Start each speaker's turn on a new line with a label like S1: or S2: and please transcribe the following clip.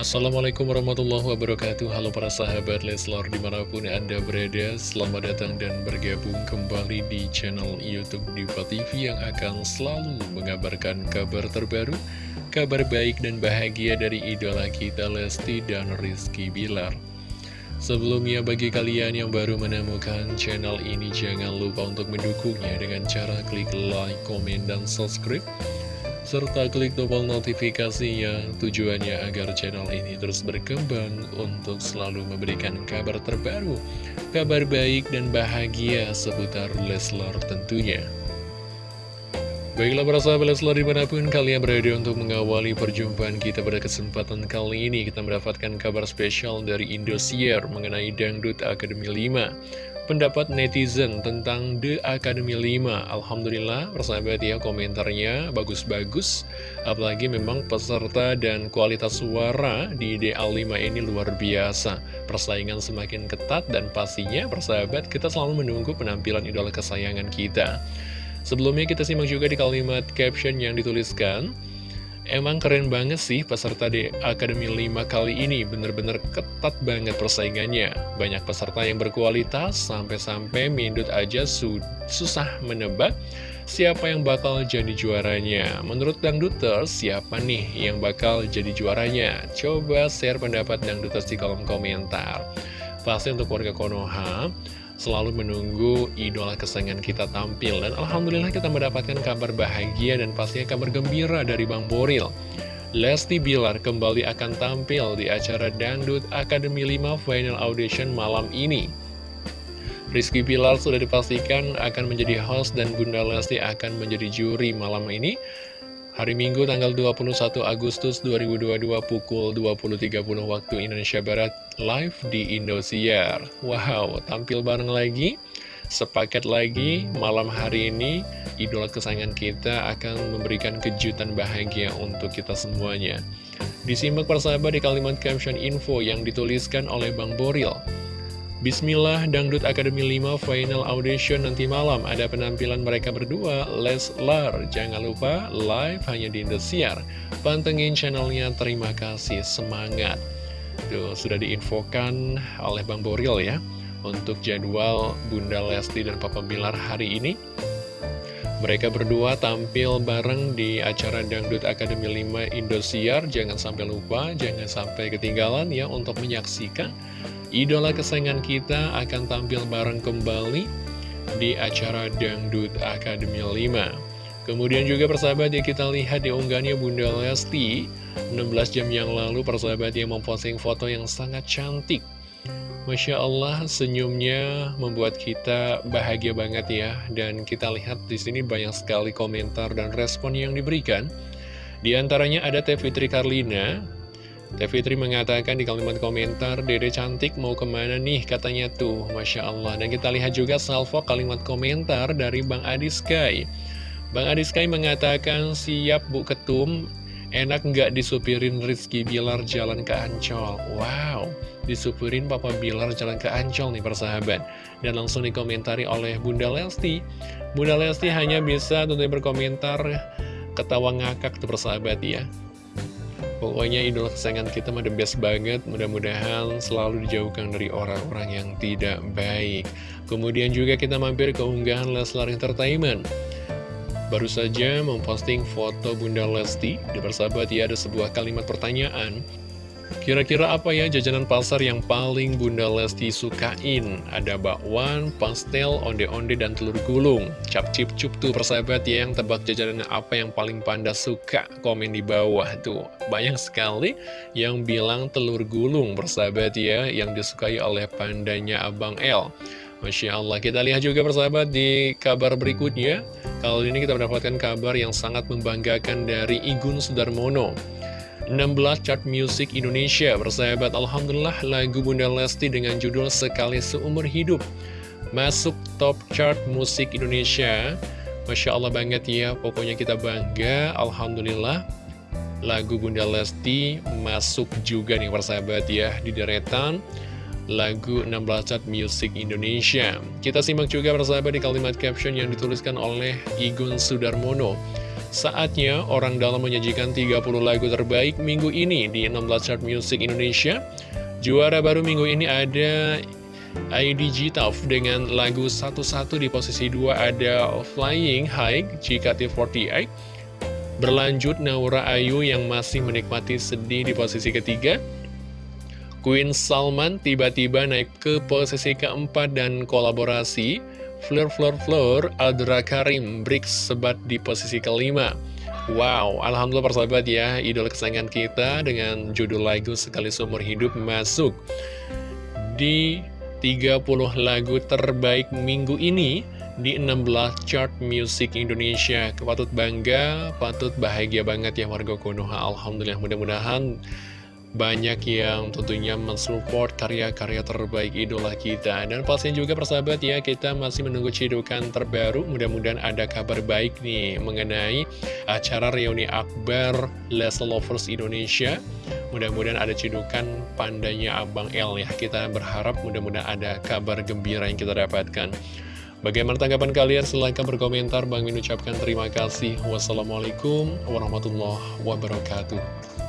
S1: Assalamualaikum warahmatullahi wabarakatuh. Halo para sahabat Leslar di mana pun anda berada Selamat datang dan bergabung kembali di channel Youtube Diva TV Yang akan selalu mengabarkan kabar terbaru Kabar baik dan bahagia dari idola kita Lesti dan Rizky Bilar. Sebelumnya bagi kalian yang baru menemukan channel ini Jangan lupa untuk mendukungnya dengan cara klik like, komen, dan subscribe serta klik tombol notifikasinya tujuannya agar channel ini terus berkembang untuk selalu memberikan kabar terbaru, kabar baik dan bahagia seputar Leslar tentunya. Baiklah para sahabat Leslar di mana pun kalian berada untuk mengawali perjumpaan kita pada kesempatan kali ini Kita mendapatkan kabar spesial dari Indosiar mengenai Dangdut Akademi 5 pendapat netizen tentang The Academy 5 Alhamdulillah persahabat ya komentarnya bagus-bagus. Apalagi memang peserta dan kualitas suara di DA5 ini luar biasa. Persaingan semakin ketat dan pastinya persahabat kita selalu menunggu penampilan idola kesayangan kita. Sebelumnya kita simak juga di kalimat caption yang dituliskan Emang keren banget sih peserta di Akademi 5 kali ini, bener-bener ketat banget persaingannya. Banyak peserta yang berkualitas, sampai-sampai Mindut aja su susah menebak siapa yang bakal jadi juaranya. Menurut Dangduters, siapa nih yang bakal jadi juaranya? Coba share pendapat Dangduters di kolom komentar. Pasti untuk warga Konoha, selalu menunggu idola kesayangan kita tampil. Dan Alhamdulillah kita mendapatkan kabar bahagia dan pastinya kabar gembira dari Bang Boril. Lesti Bilar kembali akan tampil di acara Dangdut Academy 5 Final Audition malam ini. Rizky Bilar sudah dipastikan akan menjadi host dan Bunda Lesti akan menjadi juri malam ini Hari Minggu tanggal 21 Agustus 2022 pukul 20.30 waktu Indonesia Barat live di Indosiar. Wow, tampil bareng lagi, sepaket lagi malam hari ini idola kesayangan kita akan memberikan kejutan bahagia untuk kita semuanya. Disimak persahabat di kalimat caption info yang dituliskan oleh Bang Boril. Bismillah Dangdut Academy 5 Final Audition nanti malam. Ada penampilan mereka berdua Leslar Jangan lupa live hanya di Indosiar Pantengin channelnya Terima kasih Semangat. Tuh sudah diinfokan oleh Bang Boril ya Untuk jadwal Bunda Lesti dan Papa Bilar hari ini. Mereka berdua tampil bareng di acara Dangdut Academy 5 Indosiar. Jangan sampai lupa, jangan sampai ketinggalan ya untuk menyaksikan Idola kesayangan kita akan tampil bareng kembali di acara Dangdut Academy 5. Kemudian juga persahabat ya kita lihat di unggahannya Bunda Lesti. 16 jam yang lalu persahabat yang memposting foto yang sangat cantik. Masya Allah senyumnya membuat kita bahagia banget ya. Dan kita lihat di sini banyak sekali komentar dan respon yang diberikan. Di antaranya ada Teh Fitri Karlina Teh Fitri mengatakan di kalimat komentar, Dede cantik mau ke mana nih katanya tuh, Masya Allah. Dan kita lihat juga salvo kalimat komentar dari Bang Adi Sky. Bang Adi Sky mengatakan, siap Bu Ketum, enak nggak disupirin Rizky Bilar jalan ke Ancol? Wow, disupirin Papa Bilar jalan ke Ancol nih persahabat. Dan langsung dikomentari oleh Bunda Lesti. Bunda Lesti hanya bisa tentunya berkomentar ketawa ngakak tuh persahabat ya. Pokoknya idola kesayangan kita mah the best banget. Mudah-mudahan selalu dijauhkan dari orang-orang yang tidak baik. Kemudian juga kita mampir ke unggahan Leslar Entertainment. Baru saja memposting foto Bunda Lesti. Di persahabat ya ada sebuah kalimat pertanyaan Kira-kira apa ya jajanan pasar yang paling Bunda Lesti sukain? Ada bakwan, pastel, onde-onde, dan telur gulung. Cap cip cup tuh persahabat ya yang tebak jajanan apa yang paling panda suka. Komen di bawah tuh. Banyak sekali yang bilang telur gulung persahabat ya yang disukai oleh pandanya Abang L. Masya Allah, kita lihat juga persahabat di kabar berikutnya. Kali ini kita mendapatkan kabar yang sangat membanggakan dari Igun Sudarmono. 16 chart musik Indonesia Bersahabat Alhamdulillah lagu Bunda Lesti dengan judul Sekali Seumur Hidup. Masuk top chart musik Indonesia. Masya Allah banget ya Pokoknya kita bangga Alhamdulillah. Lagu Bunda Lesti masuk juga nih persahabat ya Di deretan. Lagu 16 chart musik Indonesia. Kita simak juga persahabat di kalimat caption yang dituliskan oleh Igun Sudarmono Saatnya orang dalam menyajikan 30 lagu terbaik minggu ini di 16 chart music Indonesia. Juara baru minggu ini ada IDG Taf dengan lagu satu-satu di posisi 2 ada Flying High JKT48. Berlanjut Naura Ayu yang masih menikmati sedih di posisi ketiga. Queen Salman tiba-tiba naik ke posisi keempat dan kolaborasi Fleur Fleur Fleur Adra Karim Brix sebat di posisi kelima. Wow, Alhamdulillah persahabat ya Idol kesayangan kita dengan judul lagu Sekali Seumur Hidup masuk. Di 30 lagu terbaik minggu ini Di 16 chart musik Indonesia. Patut bangga, patut bahagia banget ya warga Konoha. Alhamdulillah mudah-mudahan banyak yang tentunya mensupport karya-karya terbaik idola kita Dan pastinya juga persahabat ya kita masih menunggu cidukan terbaru Mudah-mudahan ada kabar baik nih mengenai acara reuni akbar Les Lovers Indonesia Mudah-mudahan ada cidukan pandanya Abang L ya Kita berharap mudah-mudahan ada kabar gembira yang kita dapatkan Bagaimana tanggapan kalian? Silahkan berkomentar. Bang Min ucapkan terima kasih. Wassalamualaikum warahmatullahi wabarakatuh.